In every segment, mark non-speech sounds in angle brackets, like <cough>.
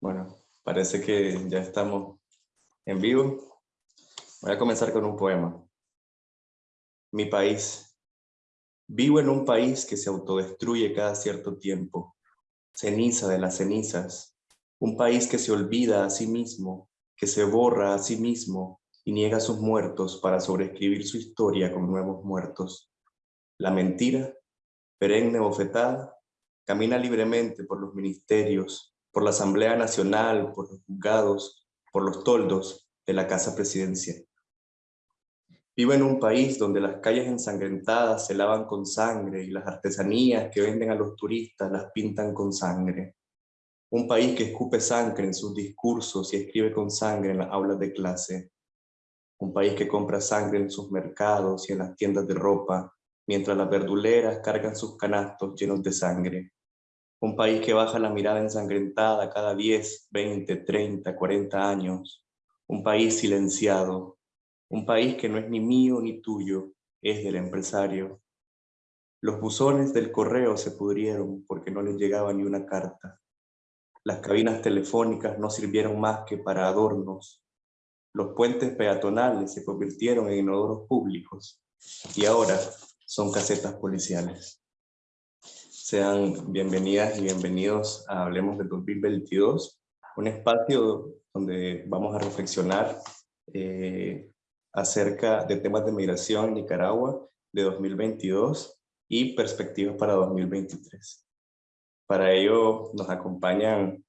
Bueno, parece que ya estamos en vivo. Voy a comenzar con un poema. Mi país. Vivo en un país que se autodestruye cada cierto tiempo. Ceniza de las cenizas. Un país que se olvida a sí mismo, que se borra a sí mismo y niega sus muertos para sobreescribir su historia con nuevos muertos. La mentira, perenne bofetada, camina libremente por los ministerios, por la Asamblea Nacional, por los juzgados, por los toldos de la Casa Presidencia. Vivo en un país donde las calles ensangrentadas se lavan con sangre y las artesanías que venden a los turistas las pintan con sangre. Un país que escupe sangre en sus discursos y escribe con sangre en las aulas de clase. Un país que compra sangre en sus mercados y en las tiendas de ropa, mientras las verduleras cargan sus canastos llenos de sangre. Un país que baja la mirada ensangrentada cada 10, 20, 30, 40 años. Un país silenciado. Un país que no es ni mío ni tuyo, es del empresario. Los buzones del correo se pudrieron porque no les llegaba ni una carta. Las cabinas telefónicas no sirvieron más que para adornos. Los puentes peatonales se convirtieron en inodoros públicos y ahora son casetas policiales. Sean bienvenidas y bienvenidos a Hablemos del 2022, un espacio donde vamos a reflexionar eh, acerca de temas de migración en Nicaragua de 2022 y perspectivas para 2023. Para ello nos acompañan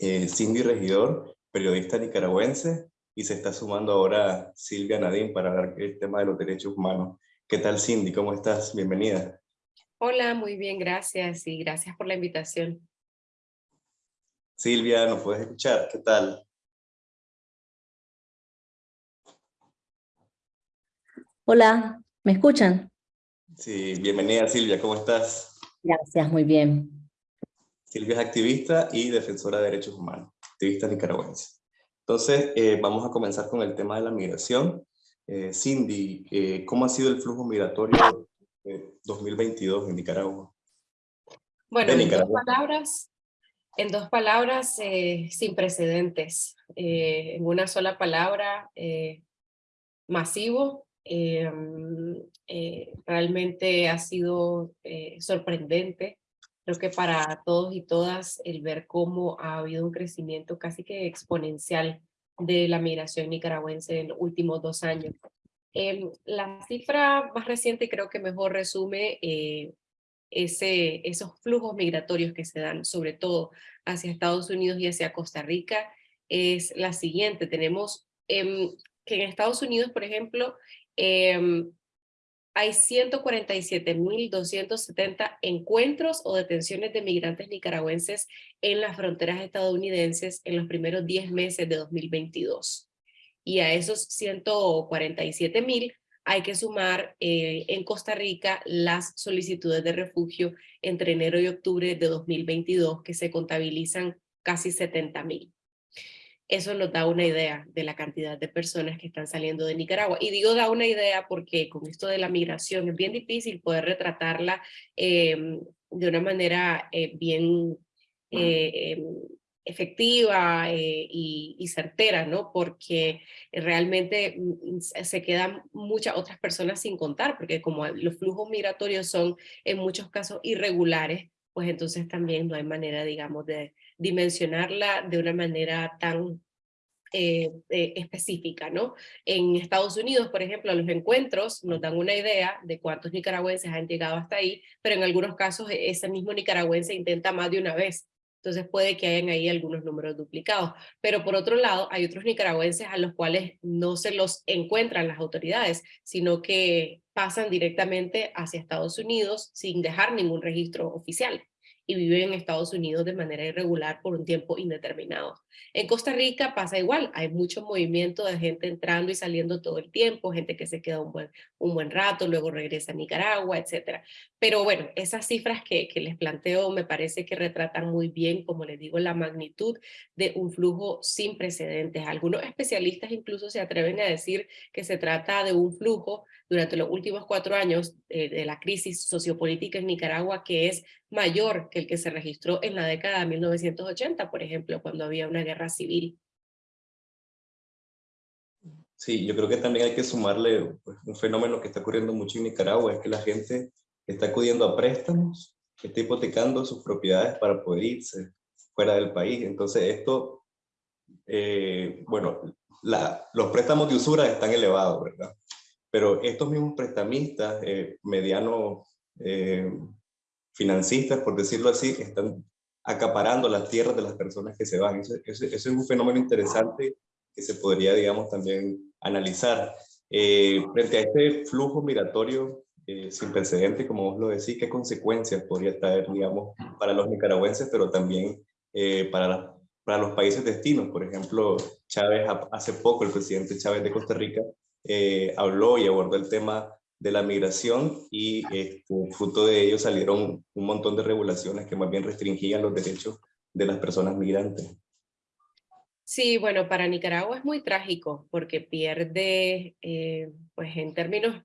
eh, Cindy Regidor, periodista nicaragüense, y se está sumando ahora Silvia Nadine para hablar del tema de los derechos humanos. ¿Qué tal Cindy? ¿Cómo estás? Bienvenida. Hola, muy bien, gracias y gracias por la invitación. Silvia, ¿nos puedes escuchar? ¿Qué tal? Hola, ¿me escuchan? Sí, bienvenida Silvia, ¿cómo estás? Gracias, muy bien. Silvia es activista y defensora de derechos humanos, activista nicaragüense. Entonces, eh, vamos a comenzar con el tema de la migración. Eh, Cindy, eh, ¿cómo ha sido el flujo migratorio 2022 en Nicaragua? Bueno, en dos palabras, en dos palabras eh, sin precedentes. Eh, en una sola palabra, eh, masivo. realmente ha sido sorprendente. Creo que para todos y todas el ver cómo ha habido un crecimiento casi que exponencial de la migración nicaragüense en los últimos dos años. Em, la cifra más reciente creo que mejor resume eh, esos flujos migratorios que se dan, sobre todo hacia Estados Unidos y hacia Costa Rica, es la siguiente. Tenemos em, que en Estados Unidos, por ejemplo, em, hay 147.270 encuentros o detenciones de migrantes nicaragüenses en las fronteras estadounidenses en los primeros 10 meses de 2022 y a esos 147 mil hay que sumar eh, en Costa Rica las solicitudes de refugio entre enero y octubre de 2022 que se contabilizan casi 70 mil. Eso nos da una idea de la cantidad de personas que están saliendo de Nicaragua. Y digo da una idea porque con esto de la migración es bien difícil poder retratarla em, de una manera eh, bien eh, efectiva eh, y, certera, ¿no? Porque realmente mm, mm, se quedan muchas otras personas sin contar, porque como los flujos migratorios son en muchos casos irregulares, pues entonces también no hay manera, digamos, de dimensionarla de una manera tan eh, eh, específica, ¿no? En Estados Unidos, por ejemplo, los encuentros nos dan una idea de cuántos nicaragüenses han llegado hasta ahí, pero en algunos casos e-, ese mismo nicaragüense intenta más de una vez entonces puede que hayan ahí algunos números duplicados. Pero por otro lado, hay otros nicaragüenses a los cuales no se los encuentran las autoridades, sino que pasan directamente hacia Estados Unidos sin dejar ningún registro oficial y viven en Estados Unidos de manera irregular por un tiempo indeterminado. En Costa Rica pasa igual, hay mucho movimiento de gente entrando y saliendo todo el tiempo, gente que se queda un buen, un buen rato, luego regresa a Nicaragua, etc. Pero bueno, esas cifras que, que les planteo me parece que retratan muy bien, como les digo, la magnitud de un flujo sin precedentes. Algunos especialistas incluso se atreven a decir que se trata de un flujo durante los últimos cuatro años eh, de la crisis sociopolítica en Nicaragua que es mayor que el que se registró en la década de 1980, por ejemplo, cuando había una guerra civil. Sí, yo creo que también hay que sumarle pues, un fenómeno que está ocurriendo mucho en Nicaragua, es que la gente está acudiendo a préstamos, está hipotecando sus propiedades para poder irse fuera del país. Entonces esto, eh, bueno, los préstamos de usura están elevados, ¿verdad? Pero estos mismos prestamistas, eh, medianos eh, financistas, por decirlo así, están acaparando las tierras de las personas que se van. Eso, es un fenómeno interesante que se podría, digamos, también analizar. Eh, frente a este flujo migratorio eh, sin precedente, como vos lo decís, ¿qué consecuencias podría traer, digamos, para los nicaragüenses, pero también para, para los países destinos? Por ejemplo, Chávez, hace poco el presidente Chávez de Costa Rica eh, habló y abordó el tema de la migración y este, fruto de ello salieron un montón de regulaciones que más bien restringían los derechos de las personas migrantes. Sí, bueno, para Nicaragua es muy trágico porque pierde, eh, pues en términos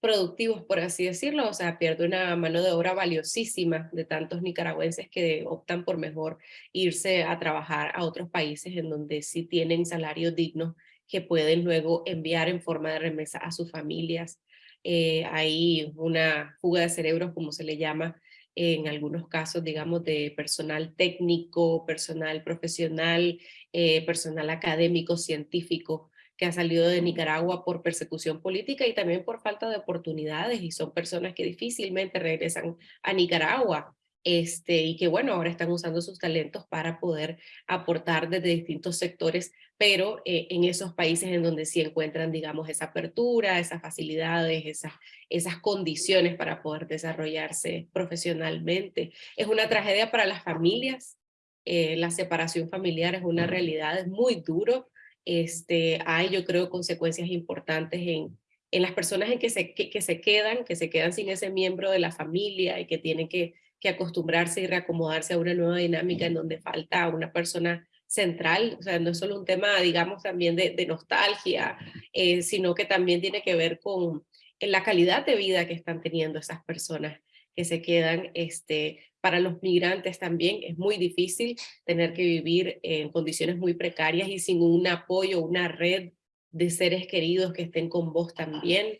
productivos, por así decirlo, o sea, pierde una mano de obra valiosísima de tantos nicaragüenses que optan por mejor irse a trabajar a otros países en donde sí tienen salarios dignos que pueden luego enviar en forma de remesa a sus familias. Eh, hay una fuga de cerebros, como se le llama, en algunos casos, digamos, de personal técnico, personal profesional, eh, personal académico, científico, que ha salido de Nicaragua por persecución política y también por falta de oportunidades y son personas que difícilmente regresan a Nicaragua este, y que bueno, ahora están usando sus talentos para poder aportar desde distintos sectores, pero eh, en esos países en donde sí encuentran, digamos, esa apertura, esas facilidades, esas, esas condiciones para poder desarrollarse profesionalmente. Es una tragedia para las familias, eh, la separación familiar es una realidad, es muy duro, este, hay yo creo consecuencias importantes en, en las personas en que se, que se quedan, que se quedan sin ese miembro de la familia y que tienen que que acostumbrarse y reacomodarse a una nueva dinámica en donde falta una persona central, o sea, no es solo un tema, digamos, también de, nostalgia, eh, sino que también tiene que ver con la calidad de vida que están teniendo esas personas que se quedan, este, para los migrantes también es muy difícil tener que vivir en condiciones muy precarias y sin un apoyo, una red de seres queridos que estén con vos también.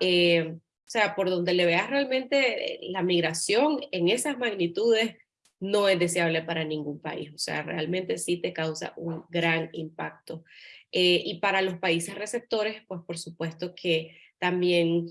Eh, o sea, por donde le veas realmente eh, la migración en esas magnitudes no es deseable para ningún país. O sea, realmente sí te causa un gran impacto. Eh, y para los países receptores, pues por supuesto que también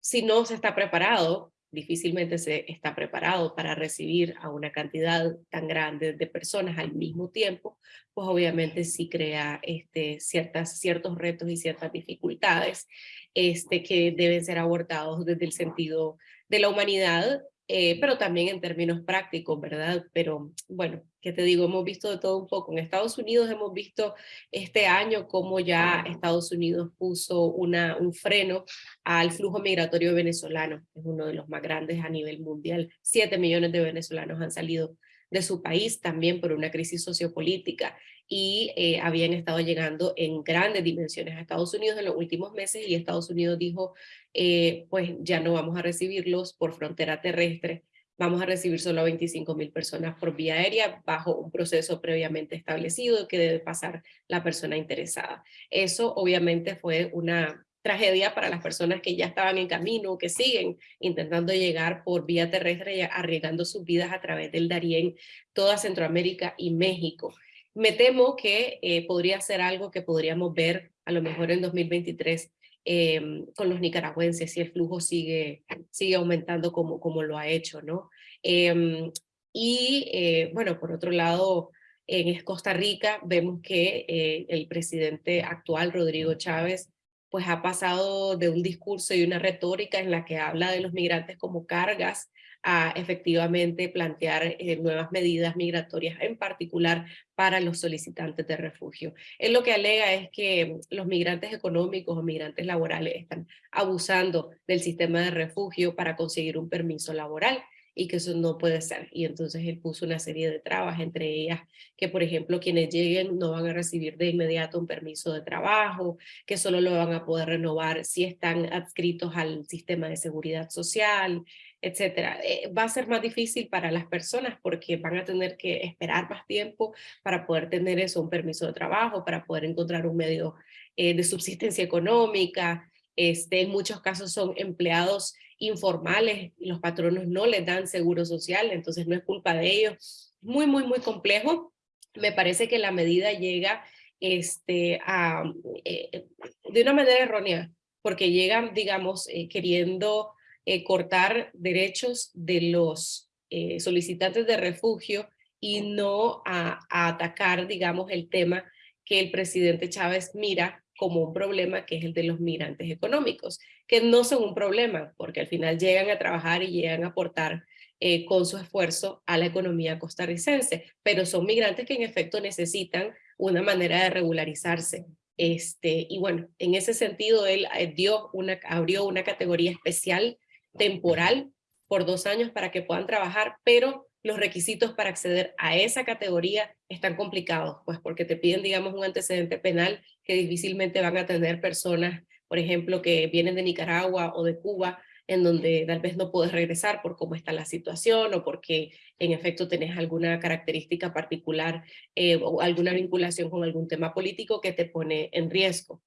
si no se está preparado, difícilmente se está preparado para recibir a una cantidad tan grande de personas al mismo tiempo, pues obviamente sí crea este, ciertas, ciertos retos y ciertas dificultades este, que deben ser abordados desde el sentido de la humanidad, eh, pero también en términos prácticos, ¿verdad? Pero bueno, ¿qué te digo? Hemos visto de todo un poco. En Estados Unidos hemos visto este año cómo ya Estados Unidos puso una, un freno al flujo migratorio venezolano. Es uno de los más grandes a nivel mundial. Siete millones de venezolanos han salido de su país también por una crisis sociopolítica y eh, habían estado llegando en grandes dimensiones a Estados Unidos en los últimos meses y Estados Unidos dijo, eh, pues ya no vamos a recibirlos por frontera terrestre, vamos a recibir solo a 25 mil personas por vía aérea bajo un proceso previamente establecido que debe pasar la persona interesada. Eso obviamente fue una tragedia para las personas que ya estaban en camino, que siguen intentando llegar por vía terrestre arriesgando sus vidas a través del Darién, toda Centroamérica y México. Me temo que eh, podría ser algo que podríamos ver a lo mejor en 2023 em, con los nicaragüenses si el flujo sigue, sigue aumentando como, como lo ha hecho, ¿no? Em, y eh, bueno, por otro lado, en Costa Rica vemos que eh, el presidente actual, Rodrigo Chávez, pues ha pasado de un discurso y una retórica en la que habla de los migrantes como cargas a efectivamente plantear eh, nuevas medidas migratorias, en particular para los solicitantes de refugio. Él lo que alega es que los migrantes económicos o migrantes laborales están abusando del sistema de refugio para conseguir un permiso laboral y que eso no puede ser. Y entonces él puso una serie de trabas, entre ellas que, por ejemplo, quienes lleguen no van a recibir de inmediato un permiso de trabajo, que solo lo van a poder renovar si están adscritos al sistema de seguridad social, etcétera. Eh, va a ser más difícil para las personas porque van a tener que esperar más tiempo para poder tener eso, un permiso de trabajo, para poder encontrar un medio eh, de subsistencia económica. Este, en muchos casos son empleados informales, los patronos no les dan seguro social, entonces no es culpa de ellos. Muy, muy, muy complejo. Me parece que la medida llega este, a, eh, de una manera errónea, porque llegan, digamos, queriendo eh, cortar derechos de los eh, solicitantes de refugio y no a, atacar, digamos, el tema que el presidente Chávez mira como un problema, que es el de los migrantes económicos, que no son un problema, porque al final llegan a trabajar y llegan a aportar eh, con su esfuerzo a la economía costarricense, pero son migrantes que en efecto necesitan una manera de regularizarse. Este, y bueno, en ese sentido él dio una, abrió una categoría especial temporal por dos años para que puedan trabajar, pero los requisitos para acceder a esa categoría están complicados, pues porque te piden, digamos, un antecedente penal que difícilmente van a tener personas, por ejemplo, que vienen de Nicaragua o de Cuba, en donde tal vez no puedes regresar por cómo está la situación o porque en efecto tenés alguna característica particular eh, o alguna vinculación con algún tema político que te pone en riesgo.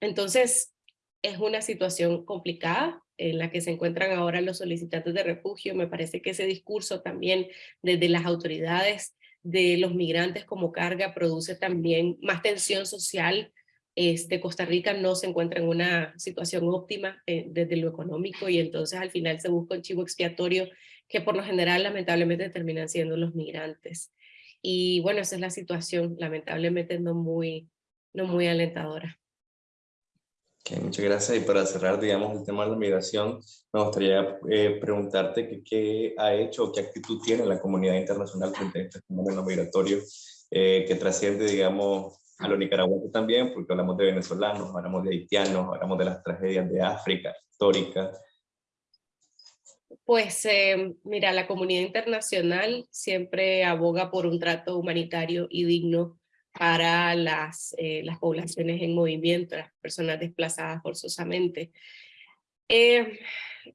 Entonces, es una situación complicada, en la que se encuentran ahora los solicitantes de refugio. Me parece que ese discurso también desde las autoridades de los migrantes como carga produce también más tensión social. Este, Costa Rica no se encuentra en una situación óptima eh, desde lo económico y entonces al final se busca un chivo expiatorio que por lo general lamentablemente terminan siendo los migrantes. Y bueno, esa es la situación, lamentablemente no muy, no muy alentadora muchas gracias. Y para cerrar, digamos, el tema de la migración, me gustaría eh, preguntarte qué ha hecho qué actitud tiene la comunidad internacional frente a este fenómeno migratorio eh, que trasciende, digamos, a lo nicaragüense también, porque hablamos de venezolanos, hablamos de haitianos, hablamos de las tragedias de África histórica. Pues eh, mira, la comunidad internacional siempre aboga por un trato humanitario y digno para las, eh, las poblaciones en movimiento, las personas desplazadas forzosamente. Eh,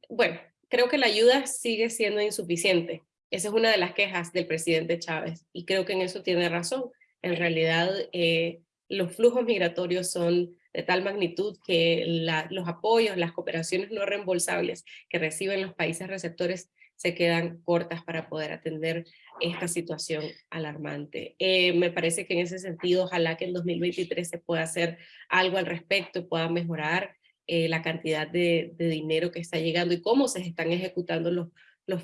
bueno, creo que la ayuda sigue siendo insuficiente. Esa es una de las quejas del presidente Chávez y creo que en eso tiene razón. En realidad, eh, los flujos migratorios son de tal magnitud que los apoyos, las cooperaciones no reembolsables que reciben los países receptores se quedan cortas para poder atender esta situación alarmante. Eh, me parece que en ese sentido, ojalá que en 2023 se pueda hacer algo al respecto, pueda mejorar eh, la cantidad de, dinero que está llegando y cómo se están ejecutando los,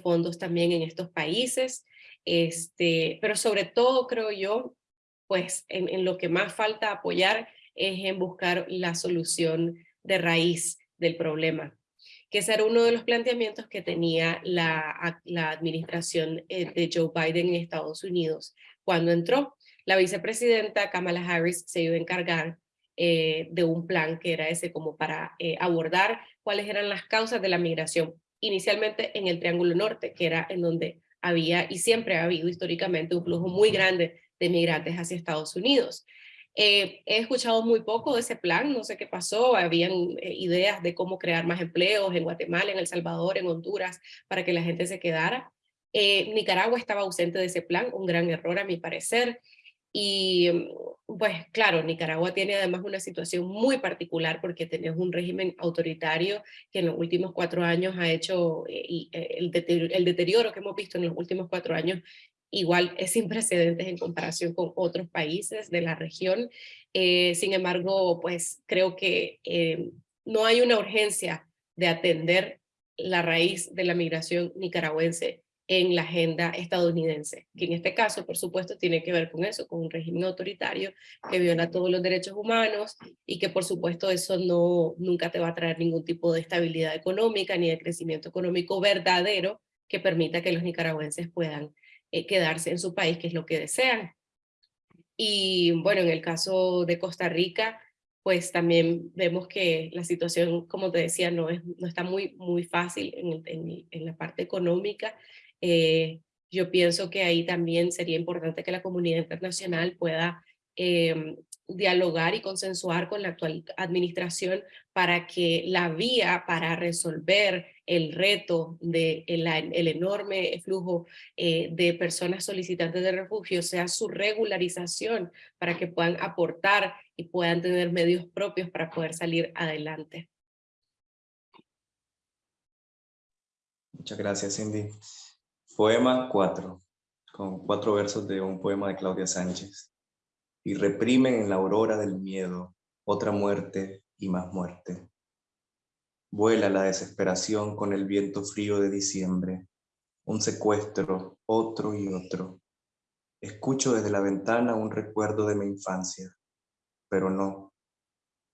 fondos también en estos países. Este, pero sobre todo, creo yo, pues en lo que más falta apoyar es en buscar la solución de raíz del problema que ese era uno de los planteamientos que tenía la, administración eh, de Joe Biden en Estados Unidos. Cuando entró, la vicepresidenta Kamala Harris se iba a encargar eh, de un plan que era ese como para eh, abordar cuáles eran las causas de la migración, inicialmente en el Triángulo Norte, que era en donde había y siempre ha habido históricamente un flujo muy grande de migrantes hacia Estados Unidos. Eh, he escuchado muy poco de ese plan, no sé qué pasó, habían eh, ideas de cómo crear más empleos en Guatemala, en El Salvador, en Honduras, para que la gente se quedara. Eh, Nicaragua estaba ausente de ese plan, un gran error a mi parecer. Y mm, pues claro, Nicaragua tiene además una situación muy particular porque tenés un régimen autoritario que en los últimos cuatro años ha hecho el deterioro que hemos visto en los últimos cuatro años igual es sin precedentes en comparación con otros países de la región. Eh, sin embargo, pues creo que eh, no hay una urgencia de atender la raíz de la migración nicaragüense en la agenda estadounidense, que en este caso, por supuesto, tiene que ver con eso, con un régimen autoritario que viola todos los derechos humanos y que, por supuesto, eso no, nunca te va a traer ningún tipo de estabilidad económica ni de crecimiento económico verdadero que permita que los nicaragüenses puedan eh, quedarse en su país, que es lo que desean. Y bueno, en el caso de Costa Rica, pues también vemos que la situación, como te decía, no, es, no está muy, muy fácil en, la parte económica. Eh, yo pienso que ahí también sería importante que la comunidad internacional pueda eh, dialogar y consensuar con la actual administración para que la vía para resolver el reto de el, el enorme flujo eh, de personas solicitantes de refugio sea su regularización para que puedan aportar y puedan tener medios propios para poder salir adelante. Muchas gracias, Cindy. Poema 4, con cuatro versos de un poema de Claudia Sánchez. Y reprimen en la aurora del miedo otra muerte y más muerte. Vuela la desesperación con el viento frío de diciembre, un secuestro, otro y otro. Escucho desde la ventana un recuerdo de mi infancia, pero no,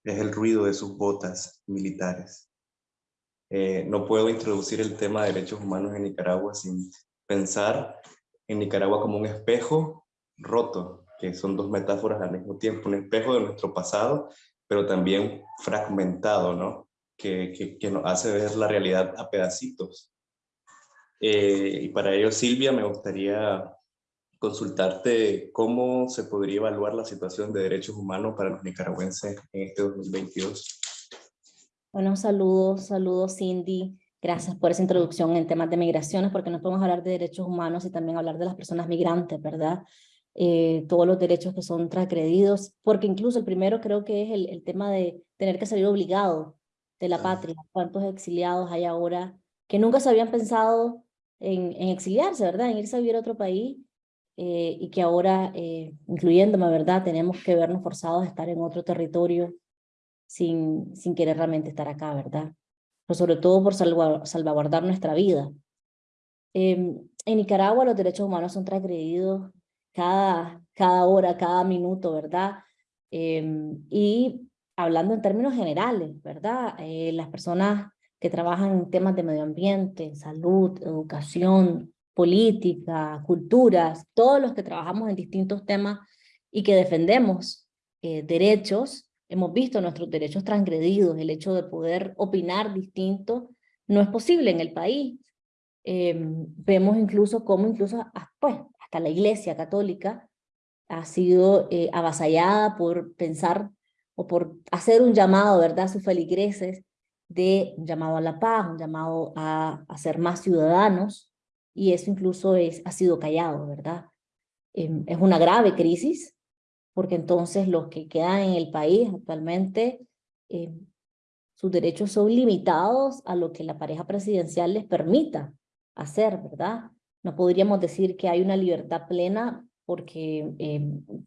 es el ruido de sus botas militares. Eh, no puedo introducir el tema de derechos humanos en Nicaragua sin pensar en Nicaragua como un espejo roto, que son dos metáforas al mismo tiempo, un espejo de nuestro pasado, pero también fragmentado, ¿no? Que, que, nos hace ver la realidad a pedacitos. Eh, y para ello, Silvia, me gustaría consultarte cómo se podría evaluar la situación de derechos humanos para los nicaragüenses en este 2022. Bueno, saludos, saludos Cindy. Gracias por esa introducción en temas de migraciones, porque no podemos hablar de derechos humanos y también hablar de las personas migrantes, ¿verdad? Eh, todos los derechos que son transgredidos, porque incluso el primero creo que es el, el tema de tener que salir obligado de la patria. ¿Cuántos exiliados hay ahora que nunca se habían pensado en, en exiliarse, ¿verdad? En irse a vivir a otro país eh, y que ahora, eh, incluyéndome, ¿verdad? Tenemos que vernos forzados a estar en otro territorio sin, sin querer realmente estar acá, ¿verdad? Pero sobre todo por salvaguardar nuestra vida. Em, en Nicaragua los derechos humanos son transgredidos cada, cada hora, cada minuto, ¿verdad? Em, y hablando en términos generales, ¿verdad? Eh, las personas que trabajan en temas de medio ambiente, salud, educación, política, culturas, todos los que trabajamos en distintos temas y que defendemos eh, derechos, hemos visto nuestros derechos transgredidos, el hecho de poder opinar distinto no es posible en el país. Em, vemos incluso cómo incluso pues, hasta la iglesia católica ha sido eh, avasallada por pensar o por hacer un llamado, ¿verdad?, a sus feligreses de un llamado a la paz, un llamado a, a ser más ciudadanos, y eso incluso es, ha sido callado, ¿verdad? Em, es una grave crisis, porque entonces los que quedan en el país actualmente, eh, sus derechos son limitados a lo que la pareja presidencial les permita hacer, ¿verdad? No podríamos decir que hay una libertad plena porque eh,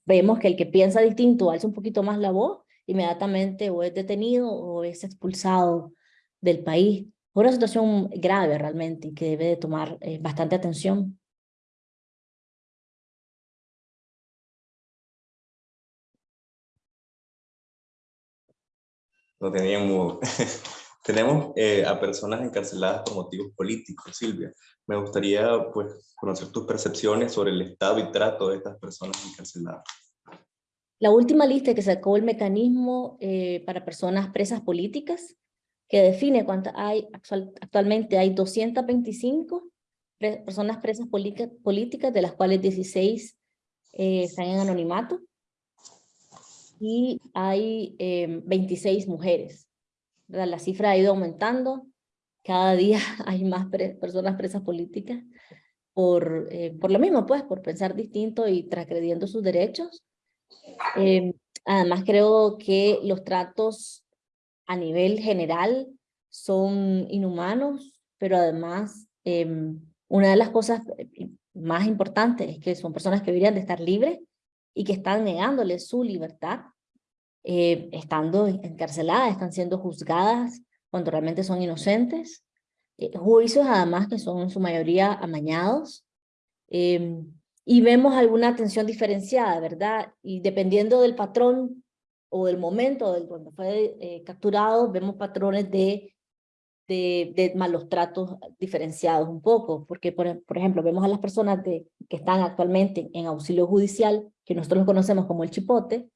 vemos que el que piensa distinto alza un poquito más la voz, inmediatamente o es detenido o es expulsado del país. Es una situación grave realmente que debe de tomar eh, bastante atención. no. <laughs> Tenemos eh, a personas encarceladas por motivos políticos, Silvia. Me gustaría pues, conocer tus percepciones sobre el estado y trato de estas personas encarceladas. La última lista que sacó el mecanismo eh, para personas presas políticas, que define cuántas hay, actualmente hay 225 personas presas políticas, de las cuales 16 eh, están en anonimato y hay 26 em, mujeres. La cifra ha ido aumentando, cada día <laughs> hay más personas presas políticas por, eh, por lo mismo, pues, por pensar distinto y transgrediendo sus derechos. Em, además, creo que los tratos a nivel general son inhumanos, pero además, em, una de las cosas eh, más importantes es que son personas que deberían de estar libres y que están negándole su libertad, eh, estando encarceladas, están siendo juzgadas cuando realmente son inocentes, eh, juicios además que son en su mayoría amañados, em, y vemos alguna atención diferenciada, ¿verdad? Y dependiendo del patrón o del momento del cuando fue eh, capturado, vemos patrones de, malos tratos diferenciados un poco, porque por, ejemplo vemos a las personas de, que están actualmente en auxilio judicial, que nosotros conocemos como el chipote,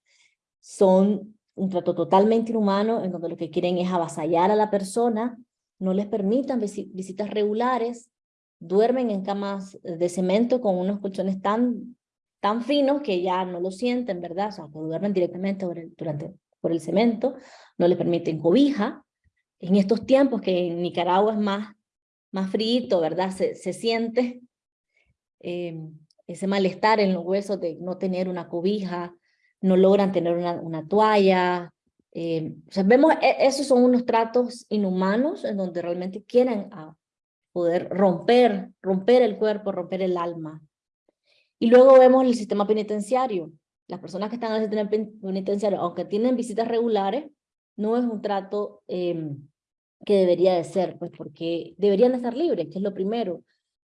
son un trato totalmente inhumano, en donde lo que quieren es avasallar a la persona, no les permitan visitas regulares, duermen en camas de cemento con unos colchones tan, tan finos que ya no lo sienten, ¿verdad? O sea, que duermen directamente por el, durante, por el cemento, no les permiten cobija. En estos tiempos que en Nicaragua es más más frío, ¿verdad? Se, se siente eh, ese malestar en los huesos de no tener una cobija, no logran tener una, una toalla. Eh, o sea, vemos, e, esos son unos tratos inhumanos en donde realmente quieren a poder romper, romper el cuerpo, romper el alma. Y luego vemos el sistema penitenciario. Las personas que están en el sistema penitenciario, aunque tienen visitas regulares, no es un trato eh, que debería de ser, pues porque deberían de estar libres, que es lo primero.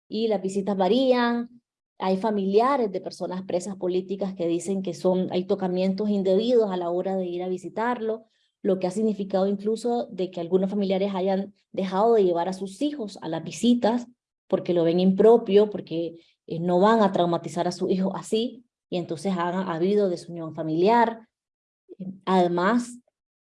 Y las visitas varían, hay familiares de personas presas políticas que dicen que son, hay tocamientos indebidos a la hora de ir a visitarlo, lo que ha significado incluso de que algunos familiares hayan dejado de llevar a sus hijos a las visitas porque lo ven impropio, porque eh, no van a traumatizar a su hijo así, y entonces ha habido desunión familiar. Además,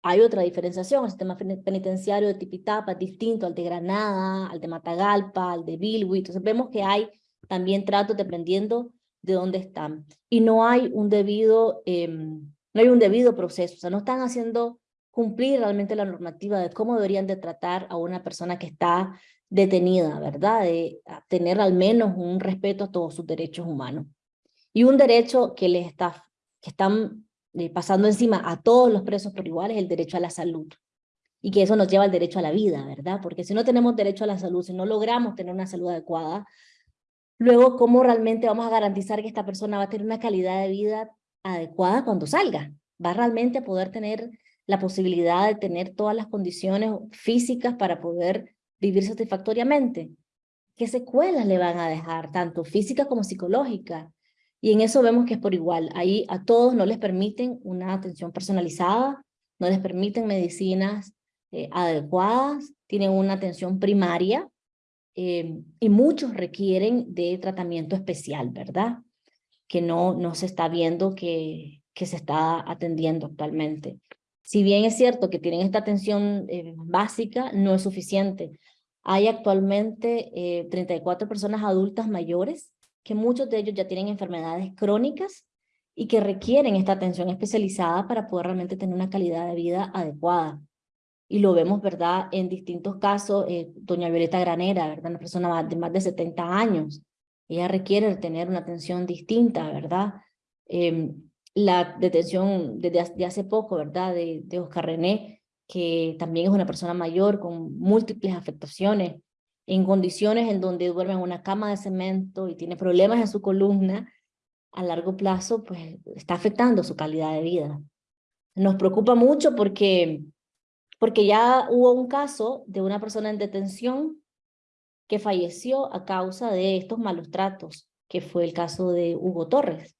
hay otra diferenciación, el sistema penitenciario de Tipitapa es distinto al de Granada, al de Matagalpa, al de Bilwi, entonces vemos que hay también tratos dependiendo de dónde están. Y no hay un debido, em, no hay un debido proceso, o sea, no están haciendo cumplir realmente la normativa de cómo deberían de tratar a una persona que está detenida, ¿verdad? De tener al menos un respeto a todos sus derechos humanos. Y un derecho que les está, que están eh, pasando encima a todos los presos por igual es el derecho a la salud. Y que eso nos lleva al derecho a la vida, ¿verdad? Porque si no tenemos derecho a la salud, si no logramos tener una salud adecuada, luego cómo realmente vamos a garantizar que esta persona va a tener una calidad de vida adecuada cuando salga. Va realmente a poder tener la posibilidad de tener todas las condiciones físicas para poder vivir satisfactoriamente. ¿Qué secuelas le van a dejar, tanto físicas como psicológicas? Y en eso vemos que es por igual. Ahí a todos no les permiten una atención personalizada, no les permiten medicinas eh, adecuadas, tienen una atención primaria eh, y muchos requieren de tratamiento especial, ¿verdad? Que no, no se está viendo que, que se está atendiendo actualmente. Si bien es cierto que tienen esta atención eh, básica, no es suficiente. Hay actualmente 34 personas adultas mayores que muchos de ellos ya tienen enfermedades crónicas y que requieren esta atención especializada para poder realmente tener una calidad de vida adecuada. Y lo vemos, ¿verdad?, en distintos casos, eh, doña Violeta Granera, ¿verdad?, una persona de más de 70 años, ella requiere tener una atención distinta, ¿verdad? Em, la detención desde hace poco, ¿verdad?, de, de Oscar René, que también es una persona mayor con múltiples afectaciones, en condiciones en donde duerme en una cama de cemento y tiene problemas en su columna, a largo plazo pues está afectando su calidad de vida. Nos preocupa mucho porque, porque ya hubo un caso de una persona en detención que falleció a causa de estos malos tratos, que fue el caso de Hugo Torres.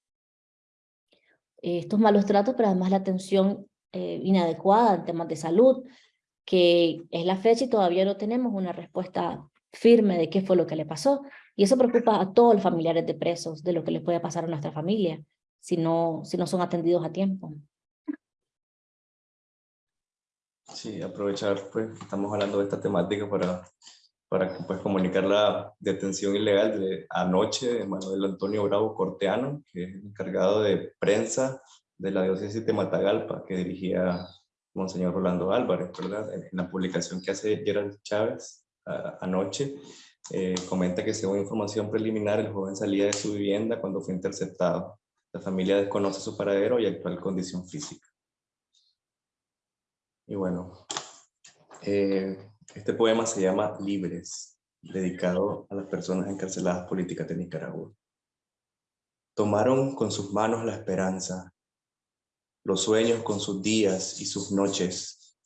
Estos malos tratos, pero además la atención eh, inadecuada en temas de salud, que es la fecha y todavía no tenemos una respuesta firme de qué fue lo que le pasó. Y eso preocupa a todos los familiares de presos de lo que les puede pasar a nuestra familia si no, si no son atendidos a tiempo. Sí, aprovechar, pues, estamos hablando de esta temática para, para pues, comunicar la detención ilegal de anoche de Manuel Antonio Bravo Corteano, que es encargado de prensa de la diócesis de Matagalpa, que dirigía Monseñor Rolando Álvarez, ¿verdad? En, la publicación que hace Gerald Chávez anoche, eh, comenta que según información preliminar el joven salía de su vivienda cuando fue interceptado. La familia desconoce su paradero y actual condición física. Y bueno, eh, este poema se llama Libres, dedicado a las personas encarceladas políticas de Nicaragua. Tomaron con sus manos la esperanza, los sueños con sus días y sus noches.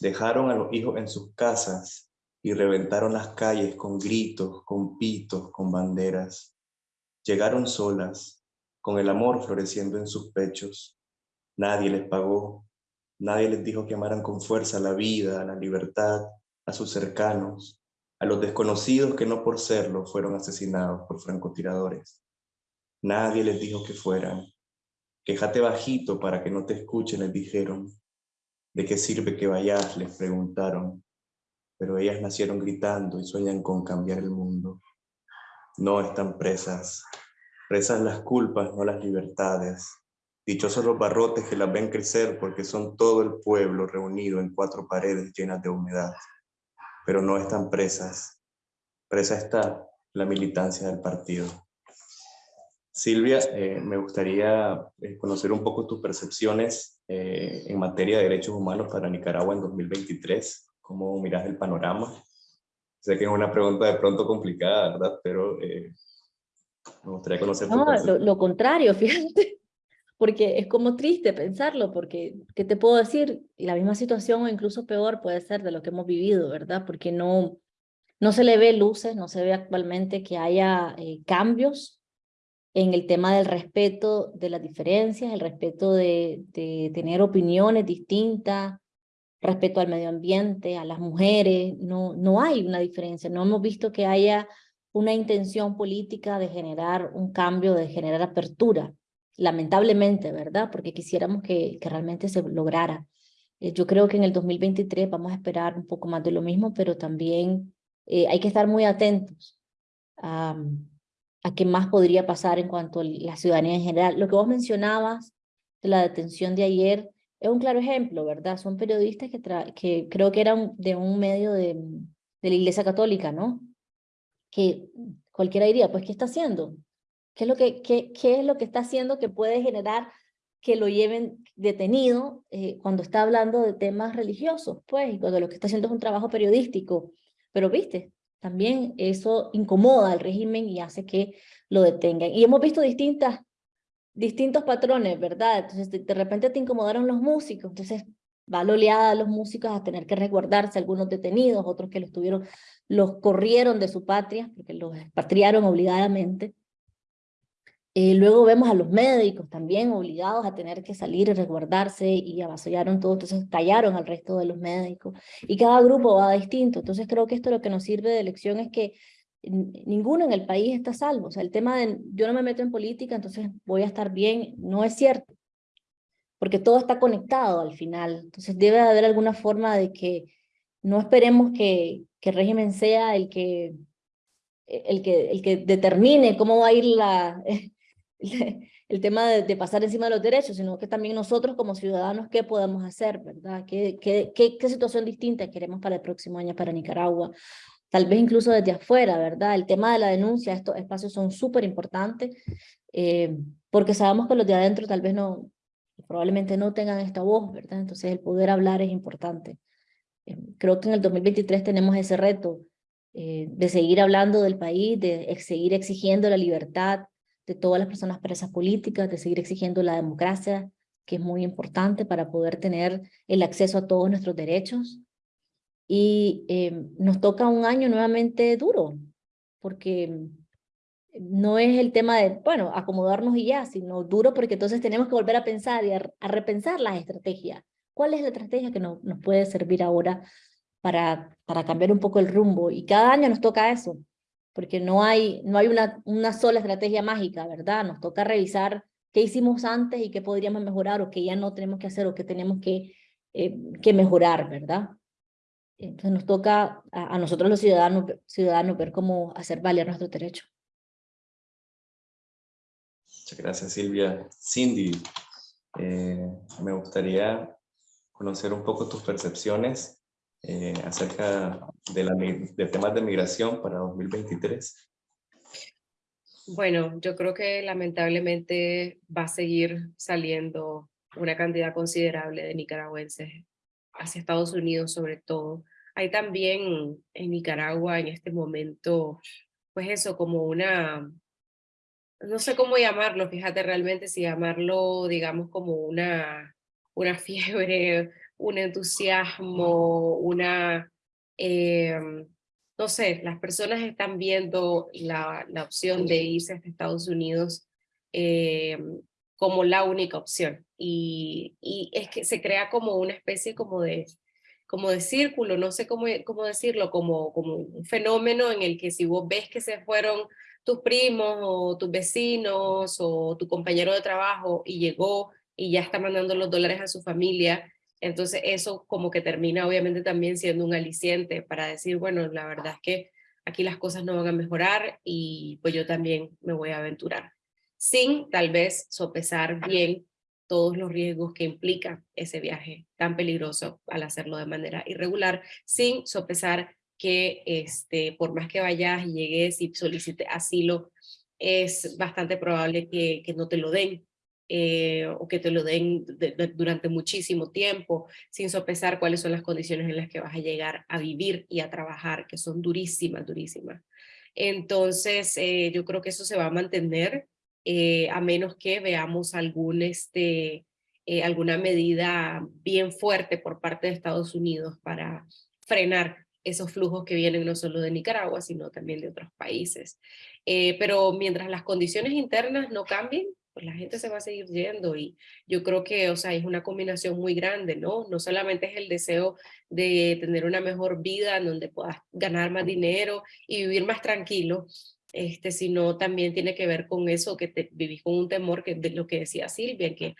Dejaron a los hijos en sus casas y reventaron las calles con gritos, con pitos, con banderas. Llegaron solas, con el amor floreciendo en sus pechos. Nadie les pagó, nadie les dijo que amaran con fuerza la vida, la libertad, a sus cercanos, a los desconocidos que no por serlo fueron asesinados por francotiradores. Nadie les dijo que fueran. Quéjate bajito para que no te escuchen, les dijeron. ¿De qué sirve que vayas? Les preguntaron pero ellas nacieron gritando y sueñan con cambiar el mundo. No están presas, presas las culpas, no las libertades. Dichosos los barrotes que las ven crecer porque son todo el pueblo reunido en cuatro paredes llenas de humedad. Pero no están presas, Presa está la militancia del partido. Silvia, eh, me gustaría eh, conocer un poco tus percepciones eh, en materia de derechos humanos para Nicaragua en 2023. ¿Cómo miras el panorama? Sé que es una pregunta de pronto complicada, ¿verdad? Pero me gustaría conocer no, lo, lo, contrario, <laughs> fíjate, porque es como triste pensarlo, porque, ¿qué te puedo decir? La misma situación o incluso peor puede ser de lo que hemos vivido, ¿verdad? Porque no, no se le ve luces, no se ve actualmente que haya cambios en el tema del respeto de las diferencias, el respeto de, de, tener opiniones distintas, respeto al medio ambiente, a las mujeres, no, no hay una diferencia, no hemos visto que haya una intención política de generar un cambio, de generar apertura, lamentablemente, ¿verdad? Porque quisiéramos que, realmente se lograra. Eh, yo creo que en el 2023 vamos a esperar un poco más de lo mismo, pero también eh, hay que estar muy atentos a a qué más podría pasar en cuanto a la ciudadanía en general. Lo que vos mencionabas de la detención de ayer es un claro ejemplo, ¿verdad? Son periodistas que, que creo que eran de un medio de, de la Iglesia Católica, ¿no? Que cualquiera diría, pues, ¿qué está haciendo? ¿Qué es lo que, es lo que está haciendo que puede generar que lo lleven detenido eh, cuando está hablando de temas religiosos, pues, cuando lo que está haciendo es un trabajo periodístico. Pero, viste, también eso incomoda al régimen y hace que lo detengan. Y hemos visto distintas, distintos patrones, ¿verdad? Entonces, de, repente te incomodaron los músicos, entonces va la oleada a los músicos a tener que resguardarse, algunos detenidos, otros que los tuvieron, los corrieron de su patria, porque los expatriaron obligadamente. Eh, luego vemos a los médicos también obligados a tener que salir y resguardarse y avasallaron todo, entonces callaron al resto de los médicos. Y cada grupo va distinto, entonces creo que esto lo que nos sirve de lección es que ninguno en el país está salvo. O sea, el tema de yo no me meto en política, entonces voy a estar bien, no es cierto. Porque todo está conectado al final. Entonces debe haber alguna forma de que no esperemos que, que el régimen sea el que, el que, el que determine cómo va a ir la, <laughs> <laughs> el tema de, pasar encima de los derechos, sino que también nosotros como ciudadanos, ¿qué podemos hacer? ¿verdad? ¿Qué, qué, qué, situación distinta queremos para el próximo año para Nicaragua? Tal vez incluso desde afuera, ¿verdad? El tema de la denuncia, estos espacios son súper importantes, eh, porque sabemos que los de adentro tal vez no, probablemente no tengan esta voz, ¿verdad? Entonces el poder hablar es importante. Eh, creo que en el 2023 tenemos ese reto eh, de seguir hablando del país, de seguir exigiendo la libertad, de todas las personas presas políticas, de seguir exigiendo la democracia, que es muy importante para poder tener el acceso a todos nuestros derechos. Y eh, nos toca un año nuevamente duro, porque no es el tema de, bueno, acomodarnos y ya, sino duro porque entonces tenemos que volver a pensar y a, repensar las estrategias. ¿Cuál es la estrategia que nos puede servir ahora para, para cambiar un poco el rumbo? Y cada año nos toca eso porque no hay, no hay una, una sola estrategia mágica, ¿verdad? Nos toca revisar qué hicimos antes y qué podríamos mejorar o qué ya no tenemos que hacer o qué tenemos que, eh, que mejorar, ¿verdad? Entonces nos toca a, nosotros los ciudadanos, ciudadanos ver cómo hacer valer nuestros derechos. Muchas gracias Silvia. Cindy, eh, me gustaría conocer un poco tus percepciones eh, acerca de, la, de temas de migración para 2023? Bueno, yo creo que lamentablemente va a seguir saliendo una cantidad considerable de nicaragüenses hacia Estados Unidos sobre todo. Hay también en Nicaragua en este momento, pues eso, como una, no sé cómo llamarlo, fíjate realmente si llamarlo, digamos, como una, una <laughs> fiebre un entusiasmo, una, em, no sé, las personas están viendo la, la opción de irse a Estados Unidos em, como la única opción. Y, y, es que se crea como una especie como de, como de círculo, no sé cómo, cómo decirlo, como, como un fenómeno en el que si vos ves que se fueron tus primos o tus vecinos o tu compañero de trabajo y llegó y ya está mandando los dólares a su familia, entonces eso como que termina obviamente también siendo un aliciente para decir, bueno, la verdad es que aquí las cosas no van a mejorar y pues yo también me voy a aventurar. Sin tal vez sopesar bien todos los riesgos que implica ese viaje tan peligroso al hacerlo de manera irregular, sin sopesar que este, por más que vayas y llegues y solicites asilo, es bastante probable que, que no te lo den. Eh, o que te lo den durante muchísimo tiempo, sin sopesar cuáles son las condiciones en las que vas a llegar a vivir y a trabajar, que son durísimas, durísimas. Entonces, eh, yo creo que eso se va a mantener, eh, a menos que veamos algún, este, alguna medida bien fuerte por parte de Estados Unidos para frenar esos flujos que vienen no solo de Nicaragua, sino también de otros países. pero mientras las condiciones internas no cambien, pues, la gente se va a seguir yendo y yo creo que, o sea, es una combinación muy grande, ¿no? No solamente es el deseo de tener una mejor vida en donde puedas ganar más dinero y vivir más tranquilo, este, sino también tiene que ver con eso que te, vivís con un temor, que de lo que decía Silvia, que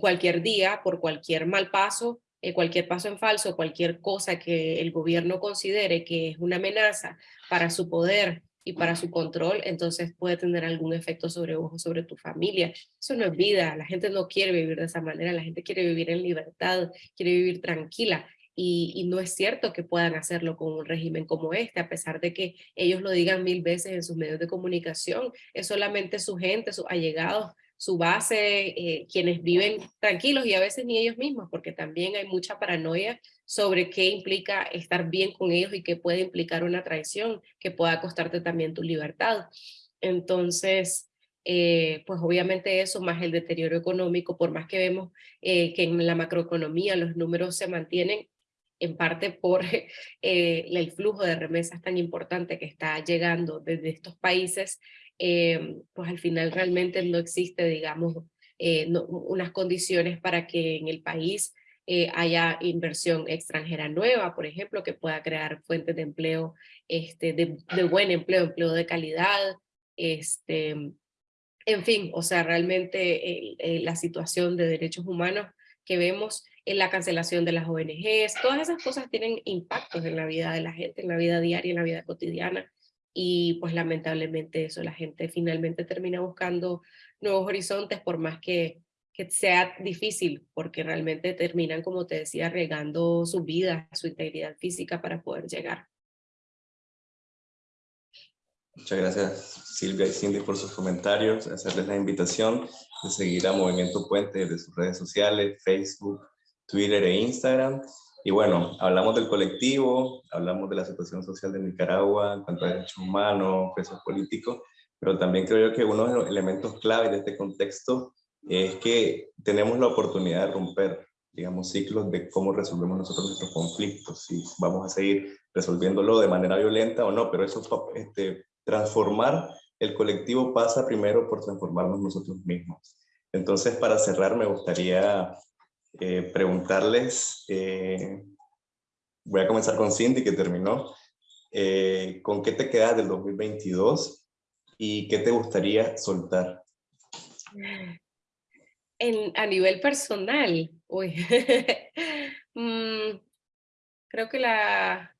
cualquier día, por cualquier mal paso, eh, cualquier paso en falso, cualquier cosa que el gobierno considere que es una amenaza para su poder y para su control, entonces puede tener algún efecto sobre vos o sobre tu familia. Eso no es vida, la gente no quiere vivir de esa manera, la gente quiere vivir en libertad, quiere vivir tranquila. Y, y, no es cierto que puedan hacerlo con un régimen como este, a pesar de que ellos lo digan mil veces en sus medios de comunicación, es solamente su gente, sus allegados, su base, eh, quienes viven tranquilos y a veces ni ellos mismos, porque también hay mucha paranoia sobre qué implica estar bien con ellos y qué puede implicar una traición, que pueda costarte también tu libertad. Entonces, eh, pues obviamente eso, más el deterioro económico, por más que vemos eh, que en la macroeconomía los números se mantienen, en parte por <laughs> el flujo de remesas tan importante que está llegando desde estos países, eh, pues al final realmente no existe, digamos, eh, unas condiciones para que en el país eh, haya inversión extranjera nueva, por ejemplo, que pueda crear fuentes de empleo, este, de, buen empleo, empleo de calidad, este, en fin, o sea, realmente la situación de derechos humanos que vemos en la cancelación de las ONGs, todas esas cosas tienen impactos en la vida de la gente, en la vida diaria, en la vida cotidiana, y pues lamentablemente eso, la gente finalmente termina buscando nuevos horizontes por más que, que sea difícil, porque realmente terminan, como te decía, regando su vida, su integridad física para poder llegar. Muchas gracias Silvia y Cindy por sus comentarios, hacerles la invitación de seguir a Movimiento Puente de sus redes sociales, Facebook, Twitter e Instagram y bueno, hablamos del colectivo, hablamos de la situación social de Nicaragua en cuanto a derechos humanos, presos políticos, pero también creo yo que uno de los elementos clave de este contexto es que tenemos la oportunidad de romper, digamos, ciclos de cómo resolvemos nosotros nuestros conflictos, si vamos a seguir resolviéndolo de manera violenta o no, pero eso, este, transformar el colectivo pasa primero por transformarnos nosotros mismos. Entonces, para cerrar, me gustaría eh, preguntarles, eh, voy a comenzar con Cindy que terminó, eh, ¿con qué te quedas del 2022 y qué te gustaría soltar? A nivel personal, <laughs> mm, creo que la,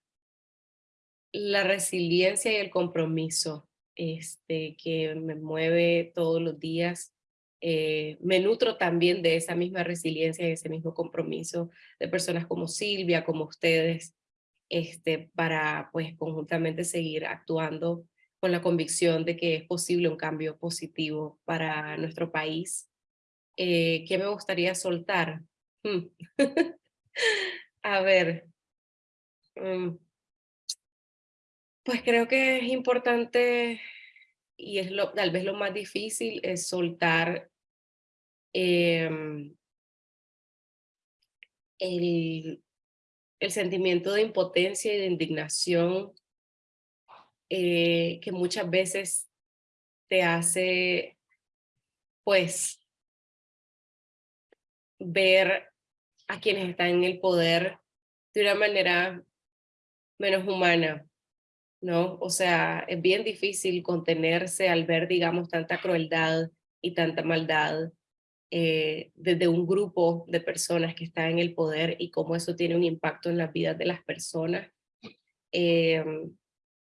la resiliencia y el compromiso este, que me mueve todos los días eh, me nutro también de esa misma resiliencia y ese mismo compromiso de personas como Silvia, como ustedes, este, para pues conjuntamente seguir actuando con la convicción de que es posible un cambio positivo para nuestro país. Eh, ¿Qué me gustaría soltar? Hmm. <laughs> A ver, mm. pues creo que es importante y es lo, tal vez lo más difícil es soltar Em, el, el, sentimiento de impotencia y de indignación eh, que muchas veces te hace, pues, ver a quienes están en el poder de una manera menos humana, ¿no? O sea, es bien difícil contenerse al ver, digamos, tanta crueldad y tanta maldad eh, desde un grupo de personas que está en el poder y cómo eso tiene un impacto en las vidas de las personas. Eh,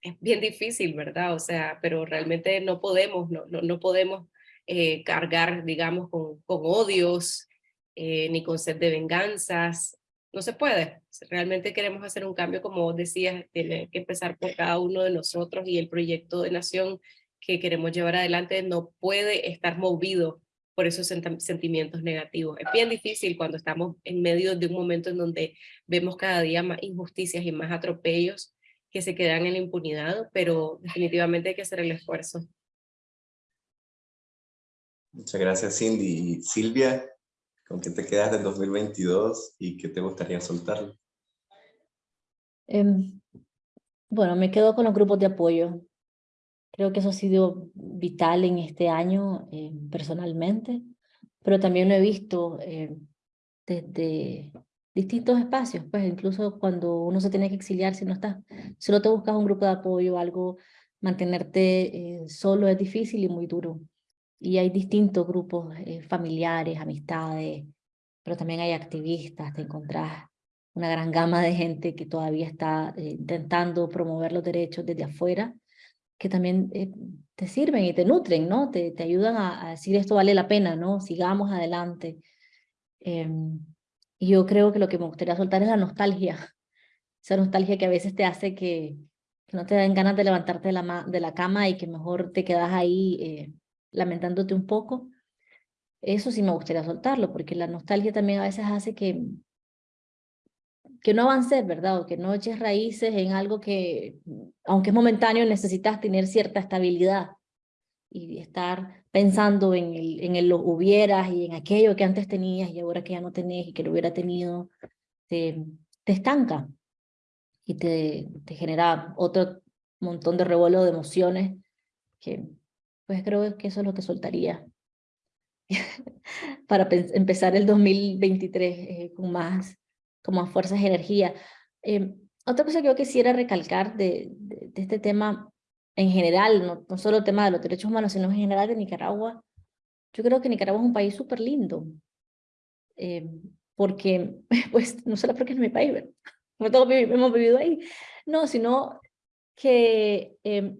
es bien difícil, ¿verdad? O sea, pero realmente no podemos, no, no, podemos eh, cargar, digamos, con odios, ni con sed de venganzas. no se puede. Realmente queremos hacer un cambio, como decías, tiene que empezar por cada uno de nosotros y el proyecto de nación que queremos llevar adelante no puede estar movido por esos sentimientos negativos. Es bien difícil cuando estamos en medio de un momento en donde vemos cada día más injusticias y más atropellos que se quedan en la impunidad, pero definitivamente hay que hacer el esfuerzo. Muchas gracias, Cindy. Silvia, ¿con qué te quedas del 2022 y qué te gustaría soltar? Em, bueno, me quedo con los grupos de apoyo. Creo que eso ha sido vital en este año eh, personalmente, pero también lo he visto eh, desde distintos espacios, pues incluso cuando uno se tiene que exiliar, si no estás, si no te buscas un grupo de apoyo, algo, mantenerte eh, solo es difícil y muy duro. Y hay distintos grupos familiares, amistades, pero también hay activistas, te encontrás una gran gama de gente que todavía está intentando promover los derechos desde afuera que también eh, te sirven y te nutren, ¿no? Te, te ayudan a, decir esto vale la pena, ¿no? Sigamos adelante. Em, y yo creo que lo que me gustaría soltar es la nostalgia. <laughs> Esa nostalgia que a veces te hace que, no te den ganas de levantarte de la, de la cama y que mejor te quedas ahí eh, lamentándote un poco. Eso sí me gustaría soltarlo, porque la nostalgia también a veces hace que, que no avances, ¿verdad? O que no eches raíces en algo que, aunque es momentáneo, necesitas tener cierta estabilidad y estar pensando en el, en lo hubieras y en aquello que antes tenías y ahora que ya no tenés y que lo hubiera tenido, te, te estanca y te, te genera otro montón de revuelo de emociones que pues creo que eso es lo que soltaría <laughs> para empezar el 2023 eh, con más como fuerzas y energía. Eh, otra cosa que yo quisiera recalcar de, de, este tema en general, no, no, solo el tema de los derechos humanos, sino en general de Nicaragua, yo creo que Nicaragua es un país súper lindo, eh, porque, <laughs> pues, no solo porque es mi país, no <laughs> todos hemos vivido ahí, no, sino que eh,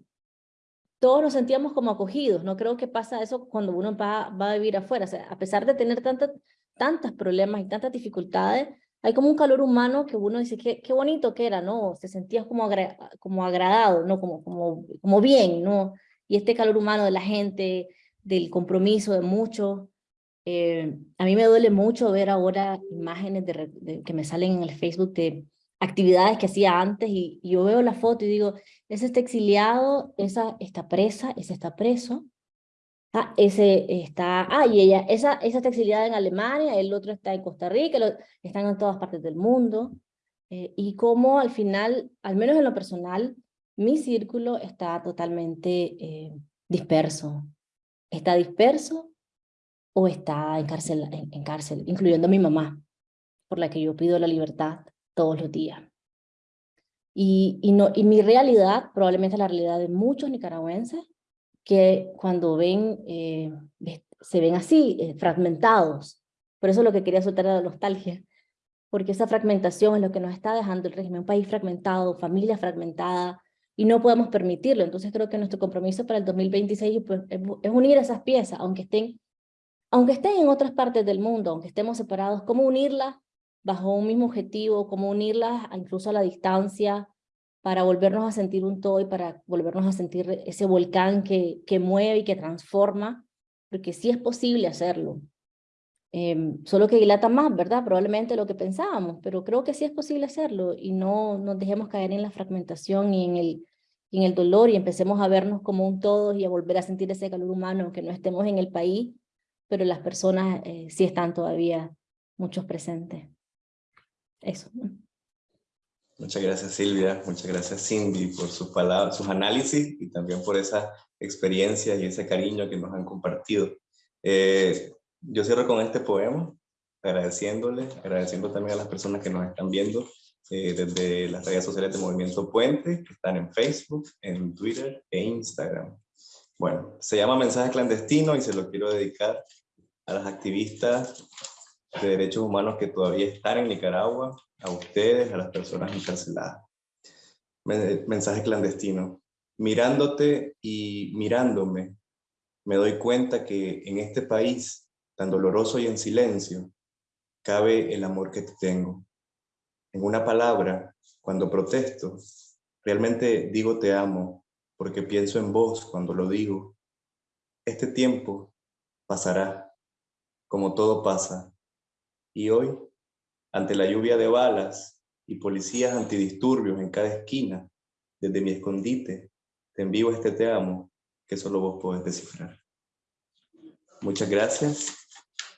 todos nos sentíamos como acogidos, no creo que pasa eso cuando uno va, va a vivir afuera, o sea, a pesar de tener tantas, tantos problemas y tantas dificultades, hay como un calor humano que uno dice, qué, qué bonito que era, ¿no? Se sentía como, como agradado, ¿no? Como, como, como bien, ¿no? Y este calor humano de la gente, del compromiso de muchos. Eh, a mí me duele mucho ver ahora imágenes de, que me salen en el Facebook de actividades que hacía antes y, y, yo veo la foto y digo, ese está exiliado, esa está presa, ese está preso, Ah, ese está, ah, y ella, esa, esa está exiliada en Alemania, el otro está en Costa Rica, están en todas partes del mundo, eh, y como al final, al menos en lo personal, mi círculo está totalmente eh, disperso. Está disperso o está en cárcel, en, cárcel, incluyendo a mi mamá, por la que yo pido la libertad todos los días. Y, y, no, y mi realidad, probablemente la realidad de muchos nicaragüenses, que cuando ven, eh, se ven así, eh, fragmentados. Por eso lo que quería soltar la nostalgia, porque esa fragmentación es lo que nos está dejando el régimen, un país fragmentado, familia fragmentada, y no podemos permitirlo. Entonces creo que nuestro compromiso para el 2026 pues, es unir esas piezas, aunque estén, aunque estén en otras partes del mundo, aunque estemos separados, cómo unirlas bajo un mismo objetivo, cómo unirlas incluso a la distancia, para volvernos a sentir un todo y para volvernos a sentir ese volcán que, que mueve y que transforma, porque sí es posible hacerlo. Em, solo que dilata más, ¿verdad? Probablemente lo que pensábamos, pero creo que sí es posible hacerlo y no nos dejemos caer en la fragmentación y en el, en el dolor y empecemos a vernos como un todo y a volver a sentir ese calor humano, aunque no estemos en el país, pero las personas eh, sí están todavía muchos presentes. Eso. Muchas gracias Silvia, muchas gracias Cindy por sus palabras, sus análisis y también por esa experiencia y ese cariño que nos han compartido. Eh, yo cierro con este poema, agradeciéndole, agradeciendo también a las personas que nos están viendo eh, desde las redes sociales de Movimiento Puente, que están en Facebook, en Twitter e Instagram. Bueno, se llama Mensaje Clandestino y se lo quiero dedicar a las activistas de derechos humanos que todavía están en Nicaragua, a ustedes, a las personas encarceladas. Mensaje clandestino. Mirándote y mirándome, me doy cuenta que en este país, tan doloroso y en silencio, cabe el amor que te tengo. En una palabra, cuando protesto, realmente digo te amo, porque pienso en vos cuando lo digo. Este tiempo pasará, como todo pasa. Y hoy, ante la lluvia de balas y policías antidisturbios en cada esquina, desde mi escondite, te envío este te amo que solo vos podés descifrar. Muchas gracias